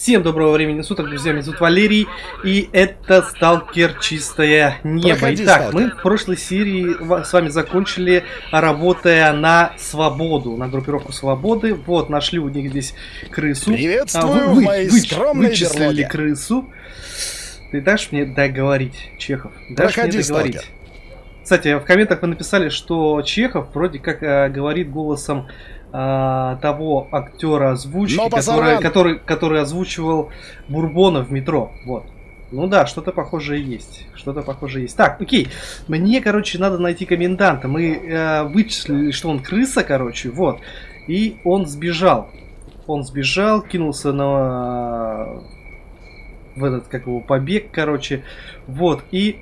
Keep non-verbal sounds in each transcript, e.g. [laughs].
Всем доброго времени суток, друзья, меня зовут Валерий, и это Сталкер Чистое Небо. Проходи, Итак, Сталкер. мы в прошлой серии с вами закончили, работая на свободу, на группировку свободы. Вот, нашли у них здесь крысу. Приветствую А, вы- в моей выч- скромной Вычислили берлоге. крысу. Ты дашь мне договорить, Чехов? Дашь Проходи, мне договорить? Сталкер. Кстати, в комментах вы написали, что Чехов вроде как э, говорит голосом э, того актера озвучки, который, который, который озвучивал Бурбона в метро. Вот. Ну да, что-то похожее есть. Что-то похожее есть. Так, окей. Мне, короче, надо найти коменданта. Мы э, вычислили, что он крыса, короче. Вот. И он сбежал. Он сбежал, кинулся на в этот, как его, побег, короче. Вот. И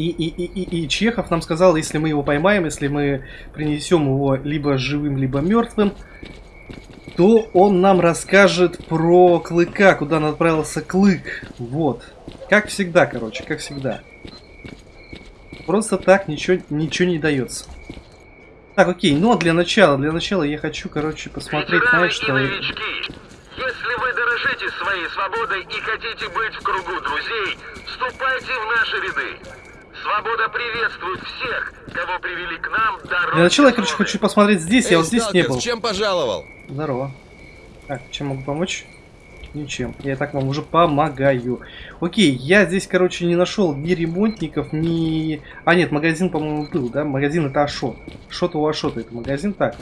и, и, и, и, и Чехов нам сказал, если мы его поймаем, если мы принесем его либо живым, либо мертвым, то он нам расскажет про Клыка, куда он отправился Клык. Вот. Как всегда, короче, как всегда. Просто так ничего, ничего не дается. Так, окей, ну а для начала, для начала я хочу, короче, посмотреть, Ветераны знаешь, что... новички, если вы дорожите своей свободой и хотите быть в кругу друзей, вступайте в наши ряды. Свобода приветствует всех, кого привели к нам дорогой Для начала я, короче, хочу посмотреть здесь, я Эй, вот здесь не сталкер, был. с чем пожаловал? Здорово. Так, чем могу помочь? Ничем. Я и так вам уже помогаю. Окей, я здесь, короче, не нашел ни ремонтников, ни... А, нет, магазин, по-моему, был, да? Магазин это Ашот. Шот у Ашота это магазин, так.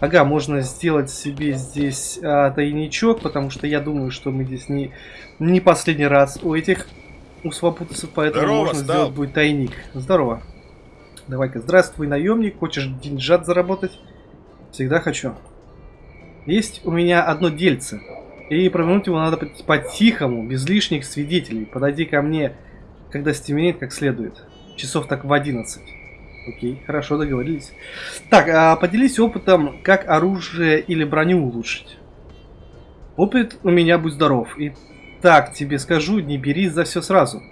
Ага, можно сделать себе здесь а, тайничок, потому что я думаю, что мы здесь не, не последний раз у этих у свободцев, поэтому Здорово, можно Стал. сделать будет тайник. Здорово. Давай-ка, здравствуй, наемник. Хочешь деньжат заработать? Всегда хочу. Есть у меня одно дельце. И провернуть его надо по- по-тихому, без лишних свидетелей. Подойди ко мне, когда стемнеет как следует. Часов так в 11. Окей, хорошо, договорились. Так, а поделись опытом, как оружие или броню улучшить. Опыт у меня будь здоров. И так тебе скажу, не бери за все сразу.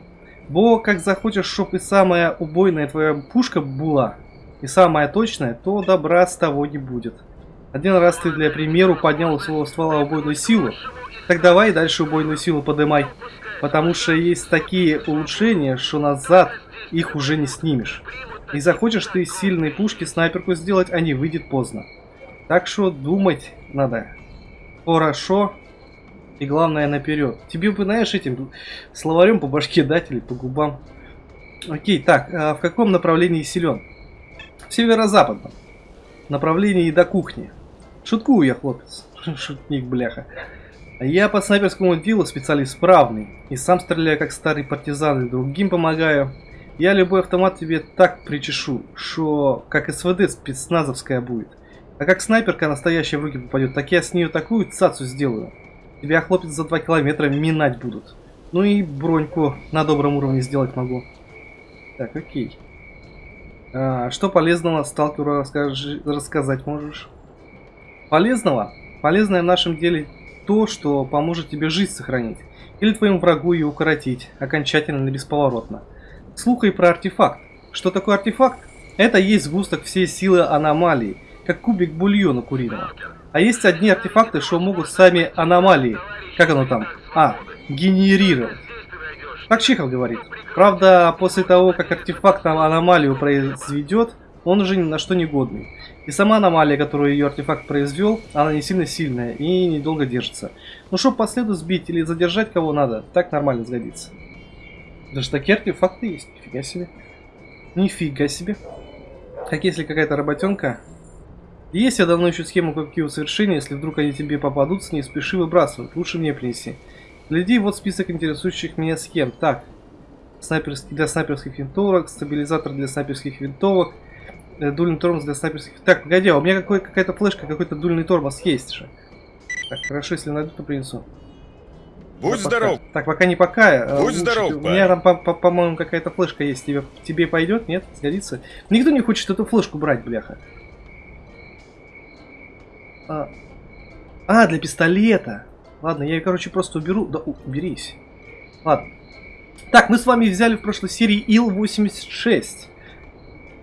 Бо как захочешь, чтоб и самая убойная твоя пушка была, и самая точная, то добра с того не будет. Один раз ты для примеру поднял у своего ствола убойную силу, так давай дальше убойную силу подымай. Потому что есть такие улучшения, что назад их уже не снимешь. И захочешь ты сильной пушки снайперку сделать, а не выйдет поздно. Так что думать надо. Хорошо. И главное наперед. Тебе бы, знаешь, этим словарем по башке дать или по губам. Окей, так, а в каком направлении силен? Северо-западном. Направлении до кухни. Шуткую я, хлопец. [laughs] Шутник, бляха. Я по снайперскому делу специалист справный. И сам стреляю как старый партизан и другим помогаю. Я любой автомат тебе так причешу, что как СВД спецназовская будет. А как снайперка настоящая в руки попадет, так я с нее такую цацу сделаю. Тебя, хлопец, за 2 километра минать будут. Ну и броньку на добром уровне сделать могу. Так, окей. А, что полезного сталкеру расскажи, рассказать можешь? Полезного? Полезное в нашем деле то, что поможет тебе жизнь сохранить. Или твоему врагу ее укоротить, окончательно и бесповоротно. Слухай про артефакт. Что такое артефакт? Это есть сгусток всей силы аномалии, как кубик бульона куриного. А есть одни артефакты, что могут сами аномалии, как оно там, а, генерировать. Так Чехов говорит. Правда, после того, как артефакт аномалию произведет, он уже ни на что не годный. И сама аномалия, которую ее артефакт произвел, она не сильно сильная и недолго держится. Ну чтоб по следу сбить или задержать кого надо, так нормально сгодится. Даже такие артефакты есть, нифига себе. Нифига себе. Как если какая-то работенка. Есть я давно ищу схему какие усовершения, если вдруг они тебе попадутся, не спеши выбрасывать, лучше мне принеси. Гляди, вот список интересующих меня схем. Так, снайперский для снайперских винтовок, стабилизатор для снайперских винтовок, э, дульный тормоз для снайперских... Так, погоди, а у меня какой- какая-то флешка, какой-то дульный тормоз есть же. Так, хорошо, если найду, то принесу. Будь Да, здоров. Пока. Так, пока не пока. э, Будь лучше здоров, У меня там, по- по- по-моему, какая-то флешка есть. Тебе, тебе пойдет? Нет? Сгодится? Никто не хочет эту флешку брать, бляха. А, а, для пистолета. Ладно, я ее, короче, просто уберу. Да, уберись. Ладно. Так, мы с вами взяли в прошлой серии Ил-86.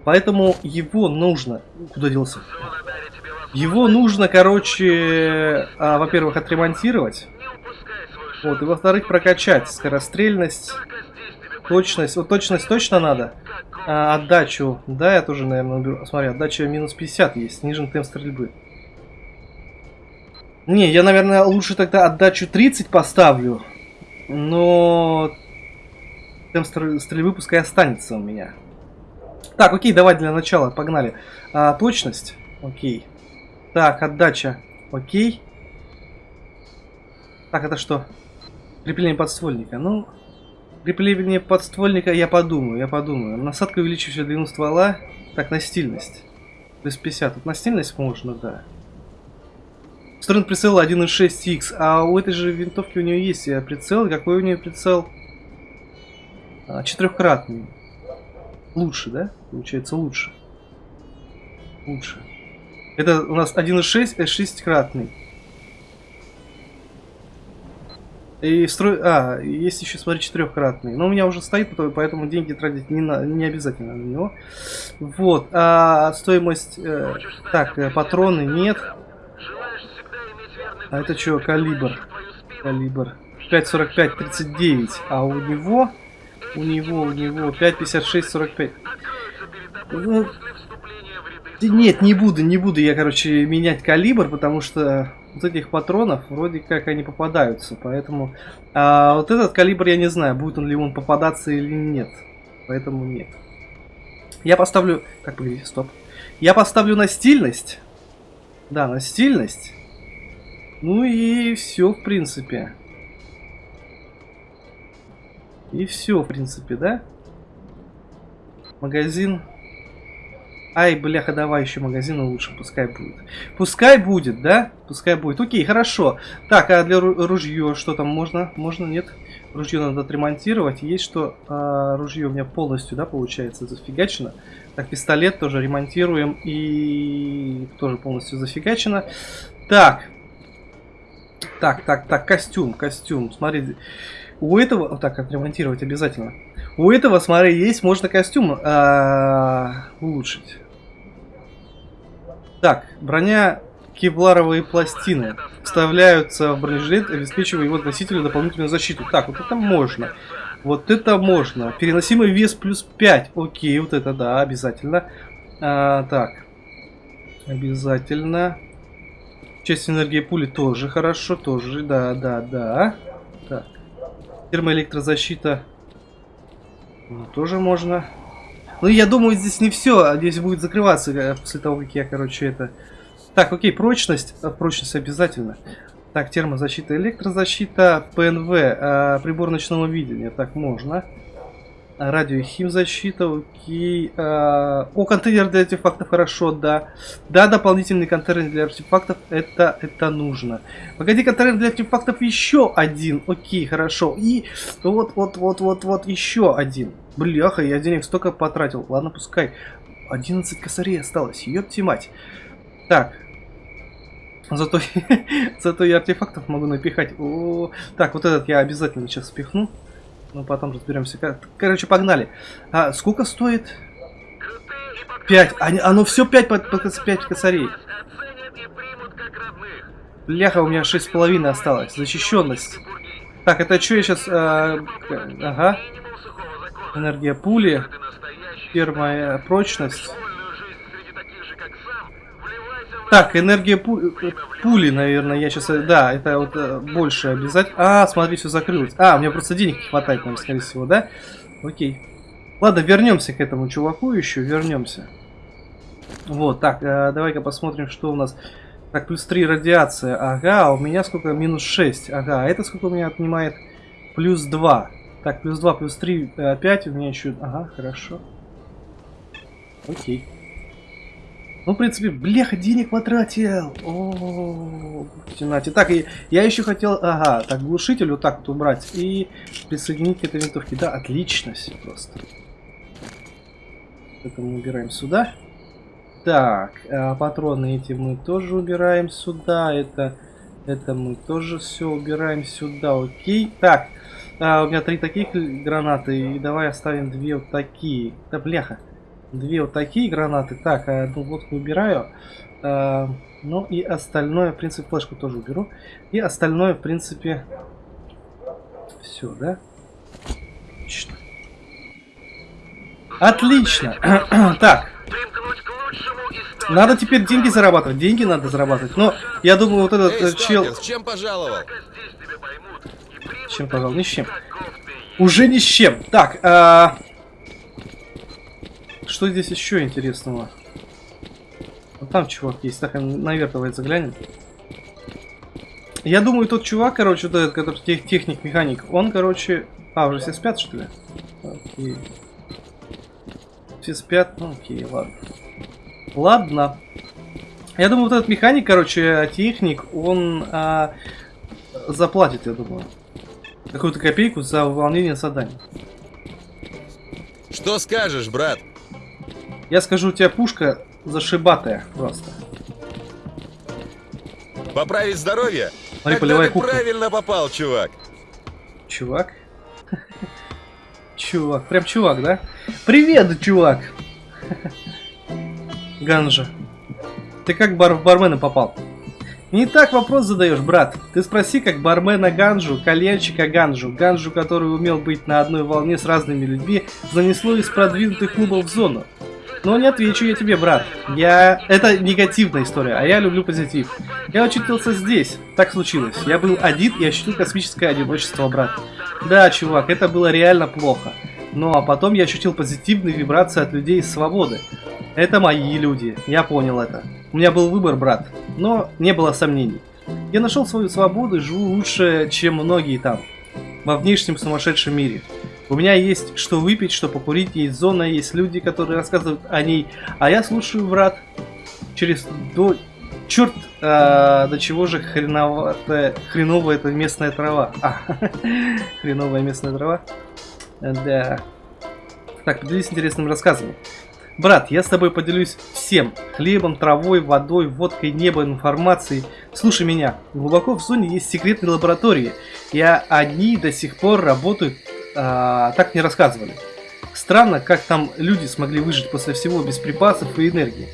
Поэтому его нужно... Куда делся? Его нужно, короче, а, во-первых, отремонтировать. Вот, и во-вторых, прокачать скорострельность, точность. Вот точность точно надо. А, отдачу, да, я тоже, наверное, уберу. Смотри, отдача минус 50 есть, снижен темп стрельбы. Не, я, наверное, лучше тогда отдачу 30 поставлю. Но темп стр- стрельбы пускай останется у меня. Так, окей, давай для начала, погнали. А, точность, окей. Так, отдача, окей. Так, это что? Крепление подствольника. Ну, крепление подствольника я подумаю, я подумаю. Насадка увеличивающая длину ствола. Так, на стильность. Плюс 50. Вот на стильность можно, да. Сторон прицела 1.6x. А у этой же винтовки у нее есть э, прицел. Какой у нее прицел? А, четырехкратный. Лучше, да? Получается лучше. Лучше. Это у нас 1.6, э, шестикратный. И строй... А, есть еще, смотри, четырехкратный. Но у меня уже стоит, поэтому- деньги тратить не, на... не обязательно на него. Вот. А стоимость... э, Так, э, патроны нет. А это чё, калибр? Калибр. 5.45, 39. А у него... У него, у него 5.56, 45. Откроются перед тобой Ну, Нет, не буду, не буду я, короче, менять калибр, потому что вот этих патронов вроде как они попадаются, поэтому а, вот этот калибр я не знаю, будет он ли он попадаться или нет, поэтому нет. Я поставлю, как погоди, стоп. Я поставлю на стильность, да, на стильность. Ну и все, в принципе. И все, в принципе, да? Магазин Ай, бляха, давай еще магазина лучше, пускай будет. Пускай будет, да? Пускай будет. Окей, хорошо. Так, а для ру- ружье что там можно? Можно, нет? Ружье надо отремонтировать. Есть что? А, ружье у меня полностью, да, получается, зафигачено. Так, пистолет тоже ремонтируем и тоже полностью зафигачено. Так. Так, так, так, костюм, костюм. Смотри, у этого... Вот так, отремонтировать обязательно. У этого, смотри, есть, можно костюм а, улучшить. Так, броня кевларовые пластины вставляются в бронежилет, обеспечивая его носителю дополнительную защиту. Так, вот это можно. Вот это можно. Переносимый вес плюс 5. Окей, вот это да, обязательно. А, так. Обязательно. Часть энергии пули тоже хорошо, тоже, да, да, да. Так. Термоэлектрозащита ну, тоже можно. Ну, я думаю, здесь не все. Здесь будет закрываться э, после того, как я, короче, это... Так, окей, прочность. А, Прочность обязательно. Так, термозащита, электрозащита, ПНВ, а, прибор ночного видения. Так, можно. А, Радио и химзащита, окей. А, О, контейнер для артефактов, хорошо, да. Да, дополнительный контейнер для артефактов, это, это нужно. Погоди, контейнер для артефактов еще один. Окей, хорошо. И вот, вот, вот, вот, вот, еще один. Бляха, я денег столько потратил. Ладно, пускай. 11 косарей осталось. Ёпти мать. Так. Зато, [laughs] зато я артефактов могу напихать. О, так, вот этот я обязательно сейчас впихну. Ну, потом разберемся. Кор- Короче, погнали. А, сколько стоит? Крутые и покрытые 5. Они, оно все 5 по, по, 5 косарей. Бляха, у меня 6,5 осталось. Защищенность. Так, это что я сейчас... ага. Минимум сухого закона. Энергия пули. Ты настоящий Термопрочность. вольную жизнь среди таких же, как сам. Вливайся в Так, энергия пу- э, пули, наверное, я сейчас... Да, это вот э, больше обязательно. А, смотри, все закрылось. А, меня просто денег не хватает, наверное, скорее всего, да? Окей. Ладно, вернемся к этому чуваку еще, вернемся. Вот, так, э, давай-ка посмотрим, что у нас. Так, плюс 3 радиация. Ага, а у меня сколько? Минус 6. Ага, а это сколько у меня отнимает? Плюс 2. Так, плюс 2, плюс 3, 5. У меня еще... Ага, хорошо. Окей. Ну, в принципе, бляха, денег потратил. О, тянате. Так, и я еще хотел, ага, так, глушитель вот так вот убрать и присоединить к этой винтовке. Да, отлично все просто. Это мы убираем сюда. Так, а патроны эти мы тоже убираем сюда. Это, это мы тоже все убираем сюда. Окей. Так, а, у меня три таких гранаты. И давай оставим две вот такие. Да, бляха. Две вот такие гранаты. Так, а одну водку убираю. А, ну и остальное, в принципе, флешку тоже уберу. И остальное, в принципе, все, да? Отлично. Отлично. [clears throat] так. Надо теперь деньги зарабатывать. Деньги надо зарабатывать. Но я думаю, вот этот Эй, э, чел... с чем пожаловал? С чем пожалуй? Ни с чем. Уже ни с чем. Так, а... что здесь еще интересного? Вот там чувак есть. Так, наверх давай заглянем. Я думаю, тот чувак, короче, вот этот, который тех, техник-механик, он, короче... А, уже все спят, что ли? Окей. Все спят? Ну, окей, ладно. Ладно. Я думаю, вот этот механик, короче, техник, он а, заплатит, я думаю. Какую-то копейку за выполнение заданий. Что скажешь, брат? Я скажу, у тебя пушка зашибатая просто. Поправить здоровье? Смотри, Тогда полевая ты кухня. правильно попал, чувак. Чувак? [laughs] Чувак, прям чувак, да? Привет, чувак! [laughs] Ганжа. Ты как бар в бармена попал? Не так вопрос задаешь, брат. Ты спроси, как бармена Ганжу, кальянщика Ганжу, Ганжу, который умел быть на одной волне с разными людьми, занесло из продвинутых клубов в зону. Но не отвечу я тебе, брат. Я... Это негативная история, а я люблю позитив. Я очутился здесь. Так случилось. Я был один и ощутил космическое одиночество, брат. Да, чувак, это было реально плохо. Ну а потом я ощутил позитивные вибрации от людей из свободы. Это мои люди, я понял это. У меня был выбор, брат, но не было сомнений. Я нашел свою свободу и живу лучше, чем многие там, во внешнем сумасшедшем мире. У меня есть что выпить, что покурить, есть зона, есть люди, которые рассказывают о ней, а я слушаю, брат, через до... Черт, а, до чего же хреноватая, хреновая эта местная трава. А, [laughs] хреновая местная трава. Да. Так, поделись интересным рассказом. Брат, я с тобой поделюсь всем. Хлебом, травой, водой, водкой, небом, информацией. Слушай меня. Глубоко в зоне есть секретные лаборатории. И они до сих пор работают, а, так не рассказывали. Странно, как там люди смогли выжить после всего без припасов и энергии.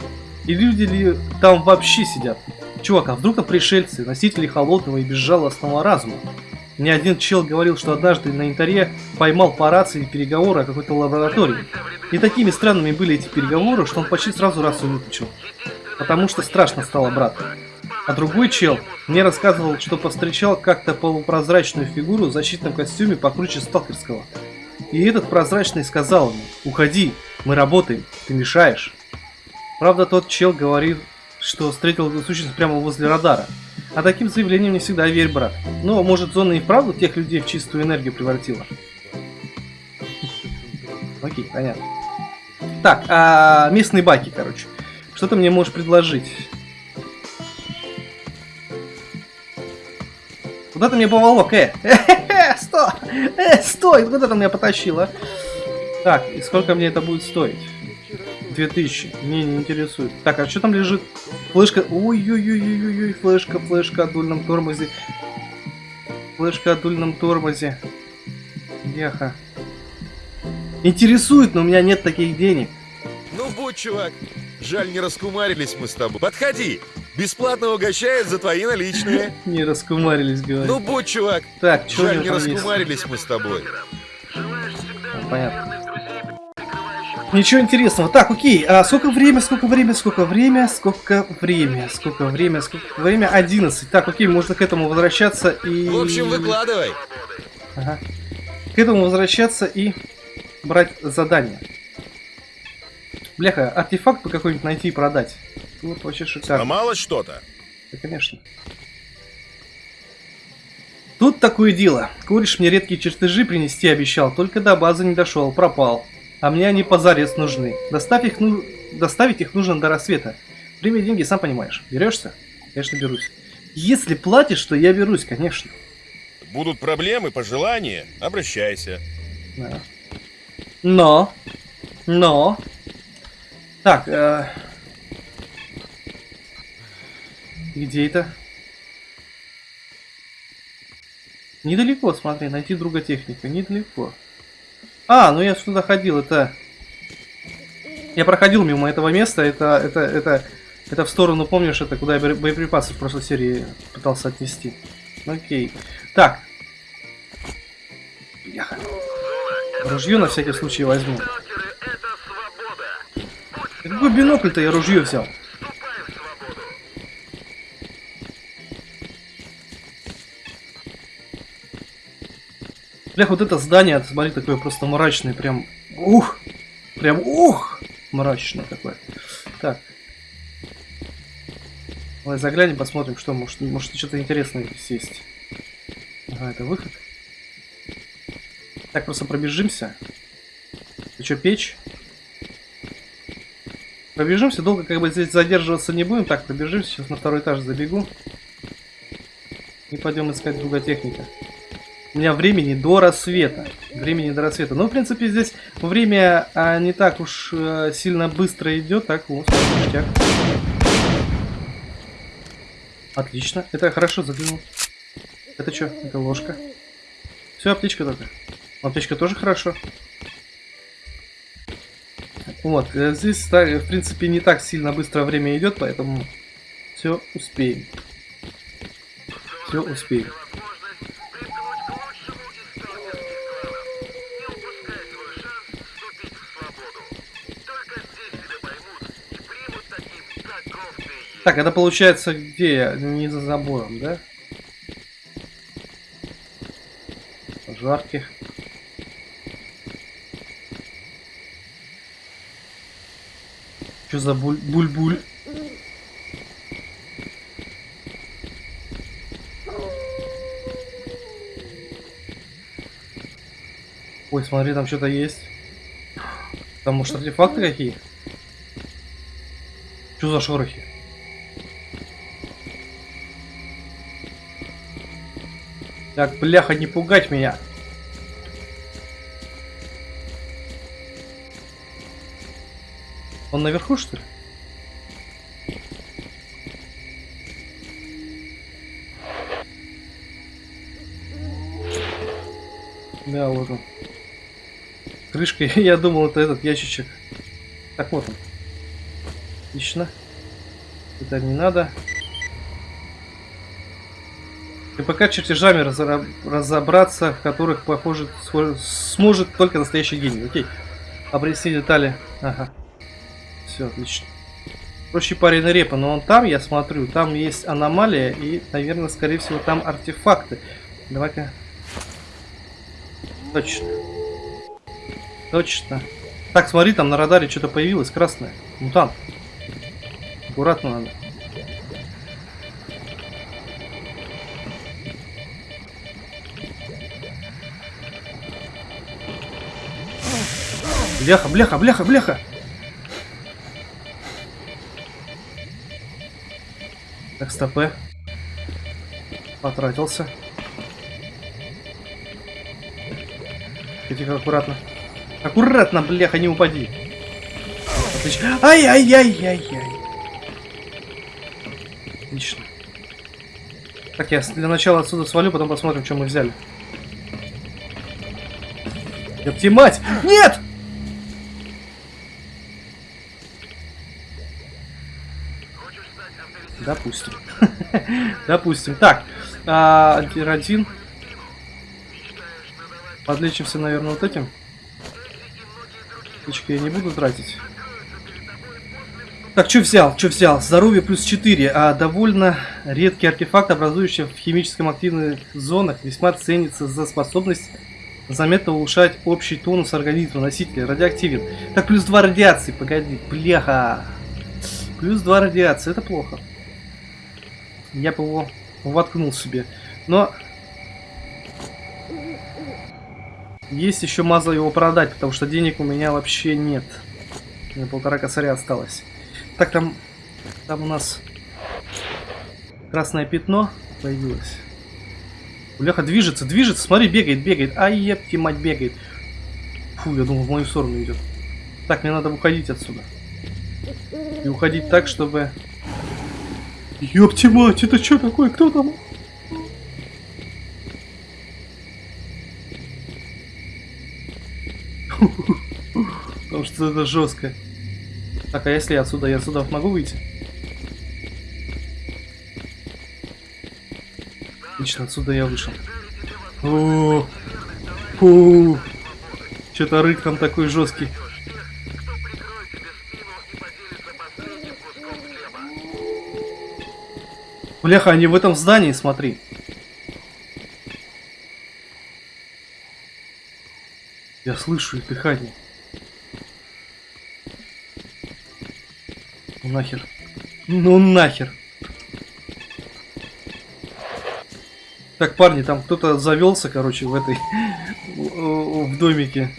И люди ли там вообще сидят? Чувак, а вдруг там пришельцы, носители холодного и безжалостного разума? Мне один чел говорил, что однажды на Интаре поймал по рации переговоры о какой-то лаборатории. И такими странными были эти переговоры, что он почти сразу рацию выключил. Потому что страшно стало, брат. А другой чел мне рассказывал, что повстречал как-то полупрозрачную фигуру в защитном костюме покруче сталкерского. И этот прозрачный сказал ему, уходи, мы работаем, ты мешаешь. Правда, тот чел говорит, что встретил эту сущность прямо возле радара. А таким заявлением не всегда верь, брат. Но, может, зона и вправду тех людей в чистую энергию превратила? [laughs] Окей, понятно. Так, а местные баки, короче. Что ты мне можешь предложить? Куда ты мне поволок, э? Э, стой! Э, [laughs] стой! Куда ты меня потащила? Так, и сколько мне это будет стоить? 2000. Не, не интересует. Так, а что там лежит? Флешка. Ой-ой-ой-ой-ой, флешка, флешка о дульном тормозе. Флешка о дульном тормозе. Яха. Интересует, но у меня нет таких денег. Ну, будь, чувак. Жаль, не раскумарились мы с тобой. Подходи. Бесплатно угощает за твои наличные. Не раскумарились, говорю. Ну, будь, чувак. так, что Жаль, не раскумарились мы с тобой. Понятно. Ничего интересного. Так, окей. А сколько время, сколько время, сколько время, сколько время, сколько время, сколько время? 11. Так, окей, можно к этому возвращаться и... В общем, выкладывай. Ага. К этому возвращаться и брать задание. Бляха, артефакт бы какой-нибудь найти и продать. Вот вообще шикарно. Сломалось что-то? Да, конечно. Тут такое дело. Кореш мне редкие чертежи принести обещал, только до базы не дошел, пропал. А мне они позарез нужны. Доставь их, ну... Доставить их нужно до рассвета. Время и деньги, сам понимаешь. Берешься? Конечно, берусь. Если платишь, то я берусь, конечно. Будут проблемы, пожелания, обращайся. Да. Но, но, так, э... где это? Недалеко, смотри, найти друга техника, недалеко. А, ну я сюда ходил, это... Я проходил мимо этого места, это, это, это, это в сторону, помнишь, это куда я бое- боеприпасы в прошлой серии пытался отнести. Окей. Так. Ружье на всякий случай возьму. Будь Какой бинокль-то я ружье взял? Блях, вот это здание, смотри, такое просто мрачное, прям, ух, прям, ух, мрачное такое. Так. Давай заглянем, посмотрим, что, может, может что-то интересное здесь есть. Ага, это выход. Так, просто пробежимся. Ты что, печь? Пробежимся, долго как бы здесь задерживаться не будем. Так, пробежимся, сейчас на второй этаж забегу. И пойдем искать друга техника. У меня времени до рассвета. Времени до рассвета. Ну, в принципе, здесь время а, не так уж э, сильно быстро идет. Так, вот. Отлично. Это хорошо заглянул. Это что? Это ложка. Все, аптечка только. Аптечка тоже хорошо. Вот, э, здесь, так, в принципе, не так сильно быстро время идет, поэтому все успеем. Все успеем. Так, это получается где я? Не за забором, да? Пожарки. Что за буль- буль-буль? Ой, смотри, там что-то есть. Там, может, артефакты какие? Что за шорохи? Так, бляха, не пугать меня. Он наверху, что ли? Да, вот он. Крышка, [laughs] я думал, это этот ящичек. Так, вот он. Отлично. Это не надо. И пока чертежами разобраться, в которых, похоже, сможет только настоящий гений. Окей. Обрести детали. Ага. Все, отлично. Проще парень репа, но он там, я смотрю, там есть аномалия и, наверное, скорее всего, там артефакты. Давай-ка. Точно. Точно. Так, смотри, там на радаре что-то появилось красное. Мутант. Аккуратно надо. Бляха, бляха, бляха, бляха! Стопе. Потратился. Тихо, аккуратно. Аккуратно, бляха, не упади. Отлично. Ай-яй-яй-яй-яй. Отлично. Так, я для начала отсюда свалю, потом посмотрим, что мы взяли. Ёпти мать! Нет! Допустим. Допустим. Так, а, антирадин. Подлечимся, наверное, вот этим. Птички я не буду тратить. Так, что взял? Что взял? Здоровье плюс 4, а довольно редкий артефакт, образующий в химическом активных зонах, весьма ценится за способность заметно улучшать общий тонус организма носителя. Радиоактивен. Так, плюс 2 радиации. Погоди, бляха. Плюс 2 радиации, это плохо. Я бы его воткнул себе. Но... Есть еще маза его продать, потому что денег у меня вообще нет. У меня полтора косаря осталось. Так, там... Там у нас... Красное пятно появилось. Бляха, движется, движется, смотри, бегает, бегает. Ай, епки, мать, бегает. Фу, я думал, в мою сторону идет. Так, мне надо уходить отсюда. И уходить так, чтобы... Ёпти мать, это что такое? Кто там? Потому что это жестко. Так, а если отсюда, я отсюда могу выйти? Отлично, отсюда я вышел. О, фу. Что-то рык там такой жесткий. Бляха, они в этом здании, смотри. Я слышу их дыхание. Ну нахер. Ну нахер. Так, парни, там кто-то завелся, короче, в этой... [laughs] в домике.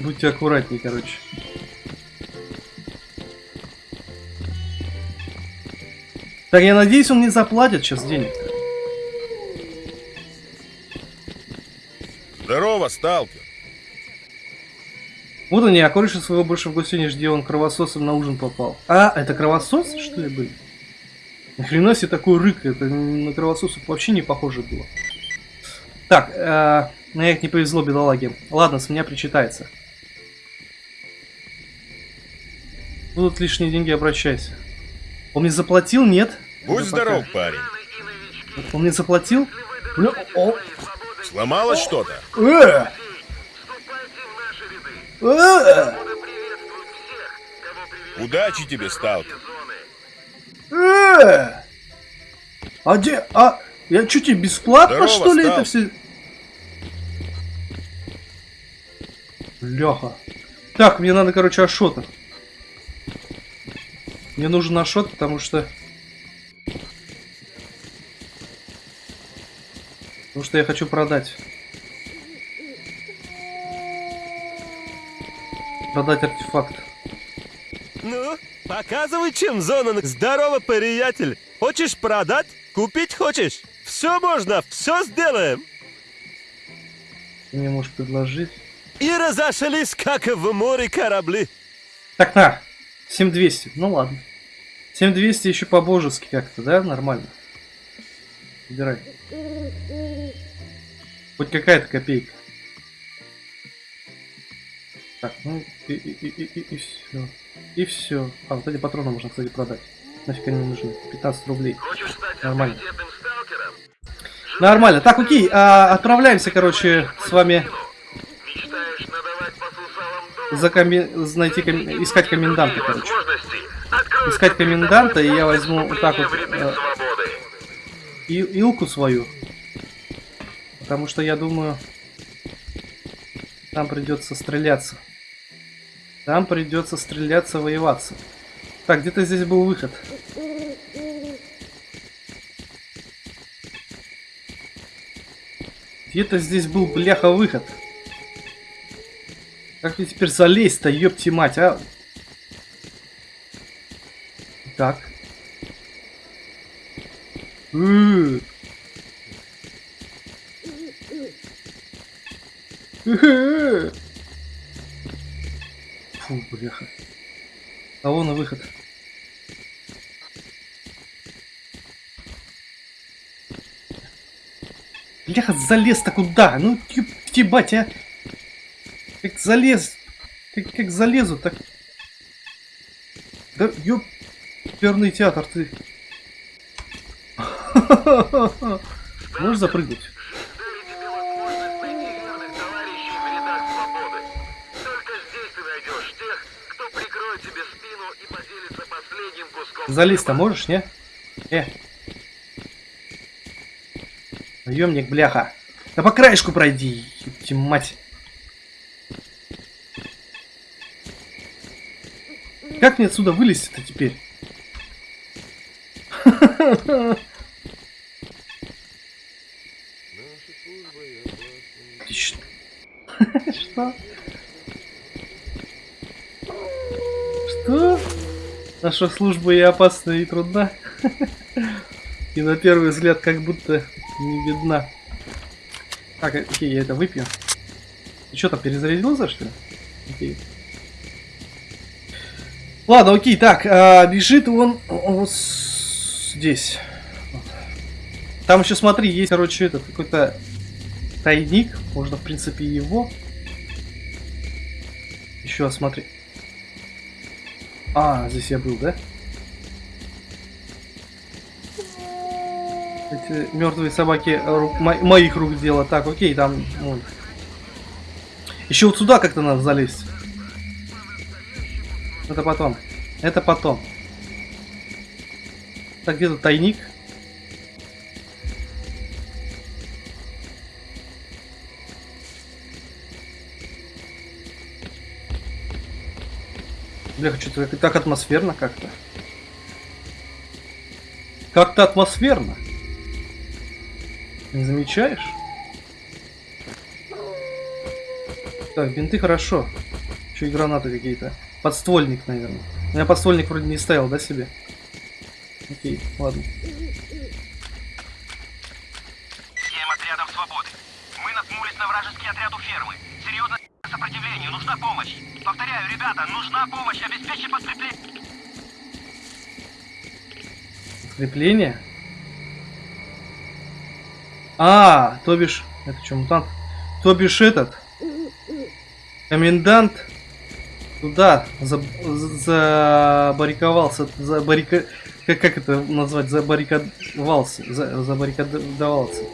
Будьте аккуратнее, короче. Так, я надеюсь, он не заплатит сейчас денег. Здорово, сталкер. Вот они, а кореша своего больше в гости не жди, он кровососом на ужин попал. А, это кровосос, что ли, были? Нахрена себе такой рык, это на кровососов вообще не похоже было. Так, э, на их не повезло, бедолаге. Ладно, с меня причитается. Будут лишние деньги, обращайся. Он мне заплатил, нет? Будь Это здоров, пока. парень. Он мне заплатил? Бля, о, Сломалось что-то? э, э. Удачи тебе, сталкер. Э! А где... А... Я что, тебе бесплатно, Здорово, что ли, стал. это все... Леха. Так, мне надо, короче, ашота. Мне нужен ашот, потому что... Потому что я хочу продать. Продать артефакт. Ну, показывай, чем зона. Здорово, приятель. Хочешь продать? Купить хочешь? Все можно, все сделаем. Ты мне можешь предложить. И разошлись, как в море корабли. Так, на. 7200. Ну ладно. 7200 еще по-божески как-то, да? Нормально. Убирай. Хоть какая-то копейка. Так, ну и, и, и, и, и все. И все. А, вот эти патроны можно, кстати, продать. Нафиг они не нужны. 15 рублей. Нормально. Нормально. Так, окей. а, отправляемся, короче, с вами за коми... найти коми- искать коменданта, короче. Искать коменданта, и я возьму вот так вот, э. И, илку свою. Потому что я думаю, там придется стреляться. Там придется стреляться, воеваться. Так, где-то здесь был выход. Где-то здесь был, бляха, выход. Как мне теперь залезть-то, ёпти мать, а? Так. Фу, бляха. А вон и выход. Бляха, залез-то куда? Ну, ебать, а. Как залез? Как, как залезу, так... Да, ёп... Перный театр, ты... [laughs] Можешь запрыгнуть? Залезть-то можешь, не? Э. Наемник, бляха. Да по краешку пройди, ёпти мать. Как мне отсюда вылезти-то теперь? Что? Что? Наша служба и опасна, и трудна. И на первый взгляд как будто не видна. Так, окей, я это выпью. Ты что там, перезарядился, что ли? Окей. Ладно, окей, так, а, бежит он с- здесь. Там еще, смотри, есть, короче, этот какой-то тайник. Можно, в принципе, его. Еще, смотри. А, здесь я был, да? Эти мертвые собаки рук- мо- моих рук дело. Так, окей, там. вон. Еще вот сюда как-то надо залезть. Это потом. Это потом. Так, где тут тайник? Бля, что-то так, атмосферно как-то. Как-то атмосферно. Не замечаешь? Так, бинты хорошо. Еще и гранаты какие-то. Подствольник, наверное. Я подствольник вроде не ставил, да, себе? Окей, ладно. Семь отрядов свободы. Мы наткнулись на вражеский отряд у фермы. Серьезное сопротивление, нужна помощь. Повторяю, ребята, нужна помощь, обеспечьте подкрепление. Крепление? А, то бишь... Это что, мутант? То бишь этот... Комендант туда заб- забариковался, забарика... Как, как это назвать? Забарриковался. За, забаррикадовался.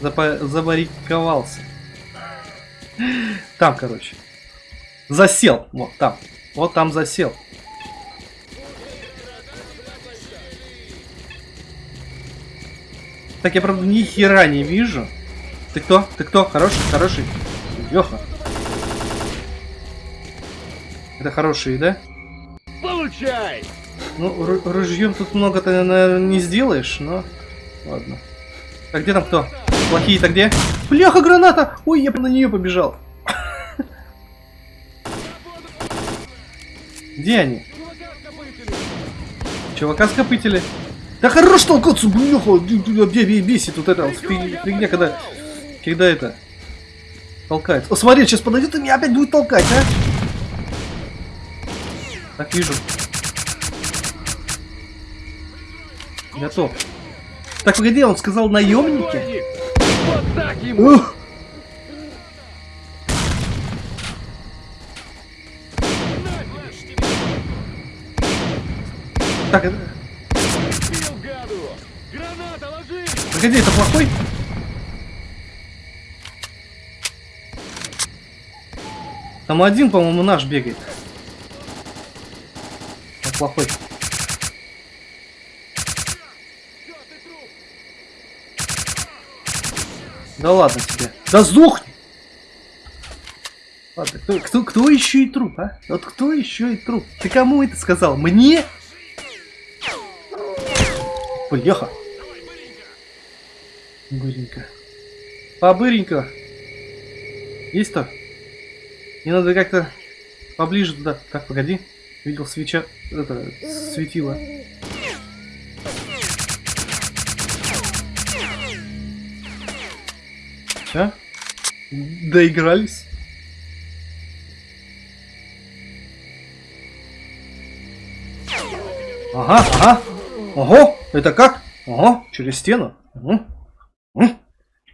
[laughs] Забарриковался. Там, короче. Засел. Вот там. Вот там засел. Так, я правда ни хера не вижу. Ты кто? Ты кто? Хороший? Хороший? Леха. Это хорошие, да? Получай! Ну, ру- ружьем тут много-то, наверное, не сделаешь, но... Ладно. Так, где там кто? Плохие-то где? Бляха, граната! Ой, я на нее побежал. Где они? Чувака скопытили. Да хорош толкаться, бляха! Бесит вот это вот фиг- фигня, когда... Когда это... Толкается. О, смотри, сейчас подойдет и меня опять будет толкать, а? Так, вижу. Готов. Так, погоди, он сказал наемники? Вот так ему! Ух! Так, это... Погоди, это плохой? Там один, по-моему, наш бегает. Он плохой. Да ладно тебе. Да сдохни! Ладно, кто, кто, кто еще и труп, а? Вот кто еще и труп? Ты кому это сказал? Мне? Бляха. Быренько. Побыренько. Есть то? Мне надо как-то поближе туда. Так, погоди. Видел свеча... Это... Светило. Че? Доигрались? Ага, ага. Ого, это как? Ого, через стену. Угу. М?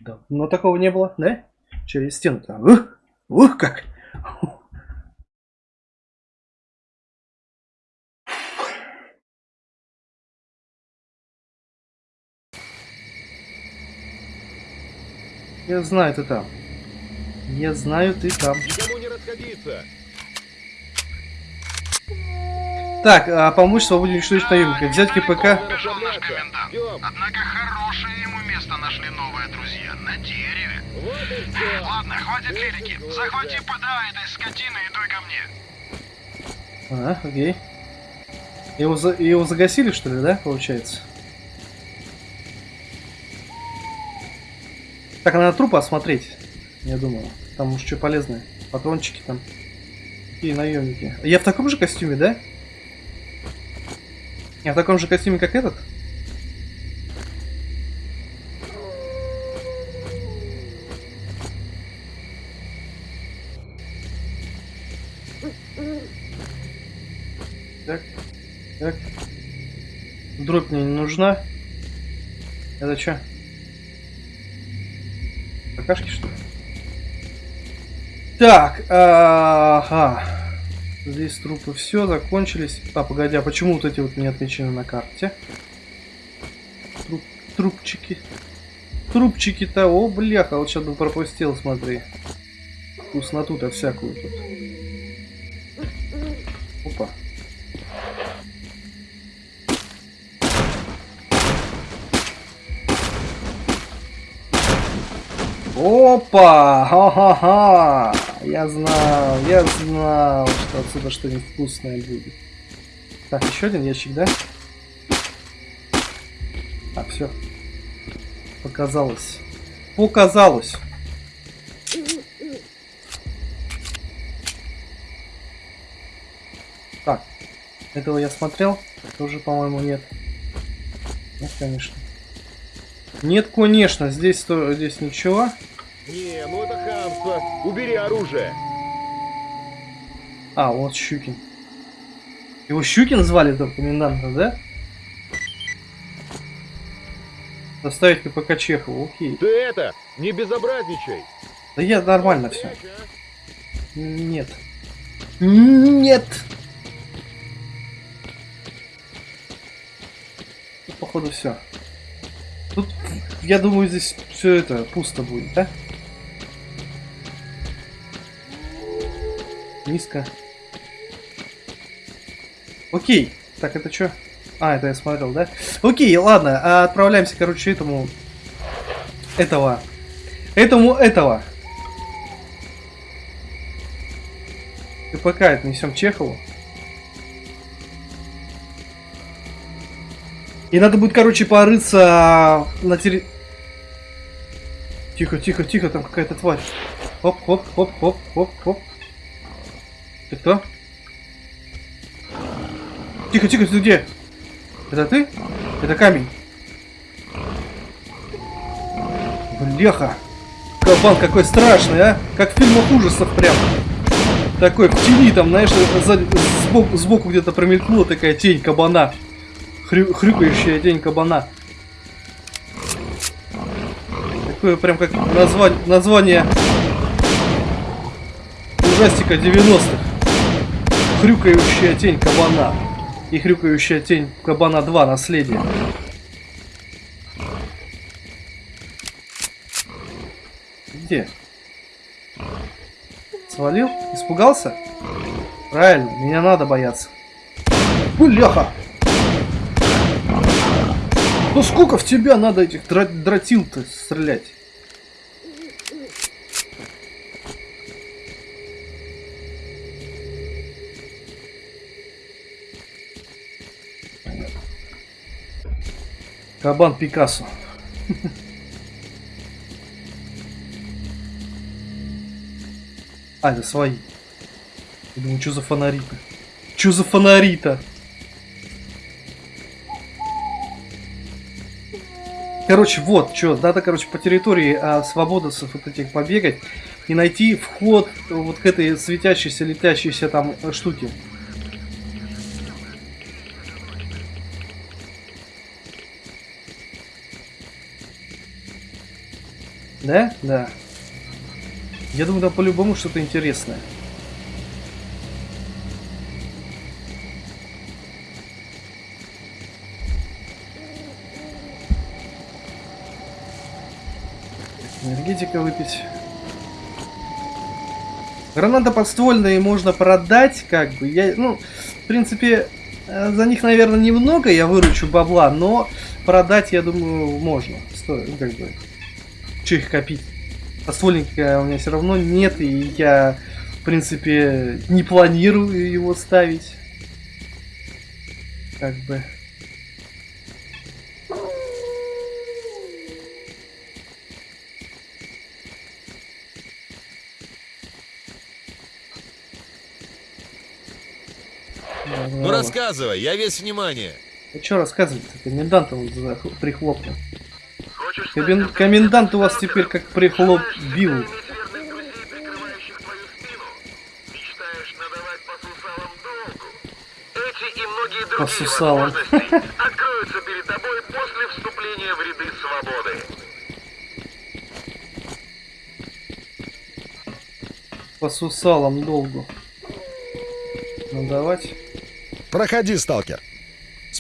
Давно такого не было, да? Через стену-то. Ух, ух, как. Я знаю, ты там. Я знаю, ты там. Никому не расходиться. Так, а помочь свободе уничтожить наемника. Взять КПК. Наш комендант. Однако хорошее ему место нашли новые друзья на дереве. Вот. Ладно, хватит лирики. Захвати ПДА этой скотины и дуй ко мне. А, окей. Его, за- его загасили, что ли, да, получается? Так, надо трупы осмотреть, я думаю. Там может что полезное. Патрончики там. Какие наемники. Я в таком же костюме, да? Я в таком же костюме, как этот? Так, так. Дробь мне не нужна. Это что? Какашки, что ли? Так, ага. Здесь трупы все закончились. А, погоди, а почему вот эти вот не отмечены на карте? Труп, трупчики. Трупчики-то, о, бляха, вот сейчас бы пропустил, смотри. Вкусноту-то всякую тут. Опа! Ха-ха-ха! Я знал, я знал, что отсюда что-нибудь вкусное будет. Так, еще один ящик, да? А, все. Показалось. Показалось. Так, этого я смотрел, тоже, по-моему, нет. Нет, конечно. Нет, конечно, здесь, то, здесь ничего. Не, ну это хамство. Убери оружие. А, вот Щукин. Его Щукин звали до коменданта, да? Доставить КПК Чехову, окей. Ты это, не безобразничай. Да я нормально все. А? Нет. Нет. Походу все. Тут, я думаю, здесь все это пусто будет, да? Низко. Окей. Так, это что? А, это я смотрел, да? Окей, ладно. а Отправляемся, короче, этому... Этого. Этому этого. КПК отнесем Чехову. И надо будет, короче, порыться на терри... Тихо, тихо, тихо, там какая-то тварь. Хоп, хоп, хоп, хоп, хоп, хоп. Ты кто? Тихо, тихо, ты где? Это ты? Это камень. Бляха. Кабан какой страшный, а? Как в фильмах ужасов прям. Такой в тени там, знаешь, сзади- сбоку, сбоку где-то промелькнула такая тень кабана. Хрю- хрюкающая тень кабана. Такое прям как название, название ужастика 90-х. Хрюкающая тень кабана. И хрюкающая тень кабана 2 наследие. Где? Свалил? Испугался? Правильно, меня надо бояться. Бляха! Ну сколько в тебя надо этих дра- дротил-то стрелять? Кабан Пикассо. А, это свои. Я думаю, что за фонари-то? Что за фонари-то? Короче, вот, что, надо, короче, по территории а, свободовцев вот этих побегать и найти вход вот к этой светящейся, летящейся там штуке. Да? Да. Я думаю, там по-любому что-то интересное. Энергетика выпить. Граната подствольные можно продать, как бы. Я, ну, в принципе, э, за них, наверное, немного я выручу бабла, но продать, я думаю, можно. Стоит, как бы. Че их копить? Подствольника у меня все равно нет, и я, в принципе, не планирую его ставить. Как бы. Ну рассказывай, я весь внимание. Ну что рассказывать-то? Комендант он прихлопнул. Комендант у вас теперь как прихлоп Желаешь бил. иметь верных друзей, прикрывающих твою спину? Мечтаешь надавать по сусалам откроются перед тобой после вступления в ряды свободы. По сусалам долгу. Ну, давайте. Проходи, сталкер.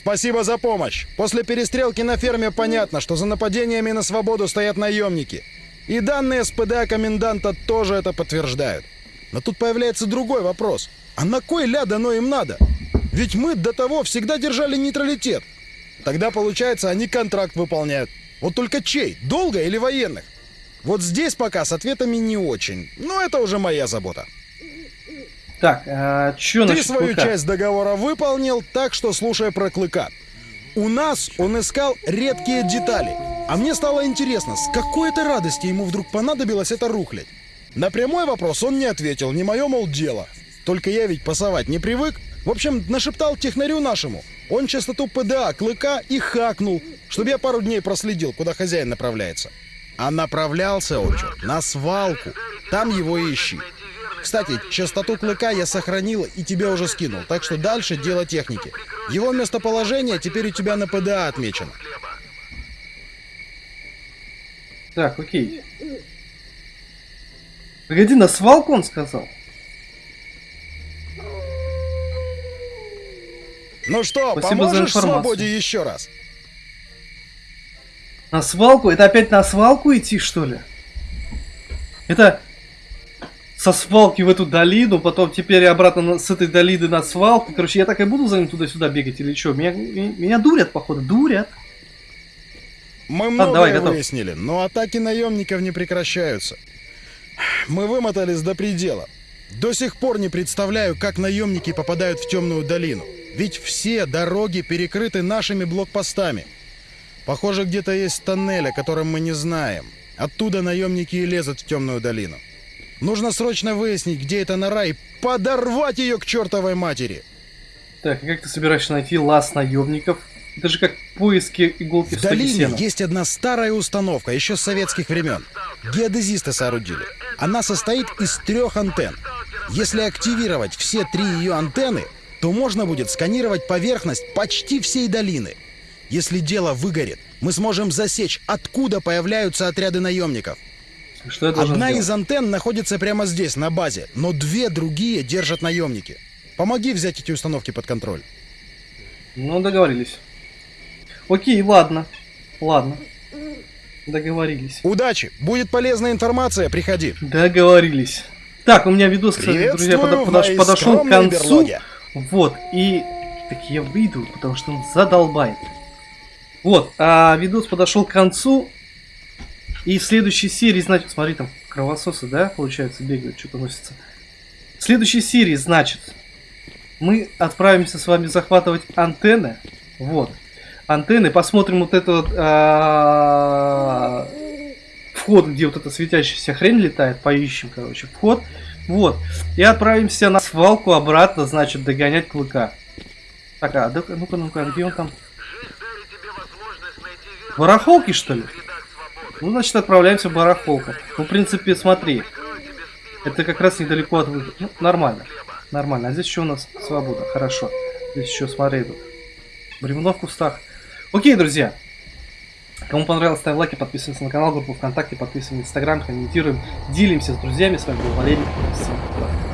Спасибо за помощь. После перестрелки на ферме понятно, что за нападениями на свободу стоят наемники. И данные СПД коменданта тоже это подтверждают. Но тут появляется другой вопрос. А на кой ляд оно им надо? Ведь мы до того всегда держали нейтралитет. Тогда, получается, они контракт выполняют. Вот только чей? Долго или военных? Вот здесь пока с ответами не очень. Но это уже моя забота. Так, а, чё Ты свою клыка? часть договора выполнил, так что слушай про клыка. У нас он искал редкие детали. А мне стало интересно, с какой это радости ему вдруг понадобилось это рухлядь? На прямой вопрос он не ответил, не мое, мол, дело. Только я ведь пасовать не привык. В общем, нашептал технарю нашему. Он частоту ПДА клыка и хакнул, чтобы я пару дней проследил, куда хозяин направляется. А направлялся он чё, на свалку. Там его и ищи. Кстати, частоту клыка я сохранил и тебе уже скинул, так что дальше дело техники. Его местоположение теперь у тебя на ПДА отмечено. Так, окей. Погоди, на свалку он сказал? Ну что, Спасибо за поможешь информацию. свободе еще раз? На свалку? Это опять на свалку идти, что ли? Это со свалки в эту долину, потом теперь обратно на- с этой долины на свалку. Короче, я так и буду за ним туда-сюда бегать или что? Меня, меня, дурят, походу, дурят. Мы многое давай, готов. выяснили, но атаки наемников не прекращаются. Мы вымотались до предела. До сих пор не представляю, как наемники попадают в темную долину. Ведь все дороги перекрыты нашими блокпостами. Похоже, где-то есть тоннель, о котором мы не знаем. Оттуда наемники и лезут в темную долину. Нужно срочно выяснить, где эта нора, и подорвать ее к чертовой матери. Так, и как ты собираешься найти лаз наемников? Это же как поиски иголки в, В долине сена. есть одна старая установка, еще с советских времен. Геодезисты соорудили. Она состоит из трех антенн. Если активировать все три ее антенны, то можно будет сканировать поверхность почти всей долины. Если дело выгорит, мы сможем засечь, откуда появляются отряды наемников. Что я Одна сделать? из антенн находится прямо здесь, на базе, но две другие держат наемники. Помоги взять эти установки под контроль. Ну, договорились. Окей, ладно. Ладно. Договорились. Удачи! Будет полезная информация, приходи. Договорились. Так, у меня видос, кстати, друзья, в подош- подошел к концу. берлоге. Вот, и... Так я выйду, потому что он задолбает. Вот, а видос подошел к концу. И в следующей серии, значит, смотри, там кровососы, да, получается, бегают, что-то носится. В следующей серии, значит, мы отправимся с вами захватывать антенны. Вот. Антенны, посмотрим вот это вот а, вход, где вот эта светящаяся хрень летает, поищем, короче, вход. Вот. И отправимся на свалку обратно, значит, догонять клыка. Так, а ну-ка, ну-ка, где он там? Барахолки, что ли? Ну, значит, отправляемся в барахолку. Ну, в принципе, смотри. Это как раз недалеко от выхода. Ну, нормально. Нормально. А здесь еще у нас свобода. Хорошо. Здесь еще, смотри, тут. Бревно в кустах. Окей, друзья. Кому понравилось, ставим лайки, подписываемся на канал, группу ВКонтакте, подписываемся на Инстаграм, комментируем, делимся с друзьями. С вами был Валерий. Всем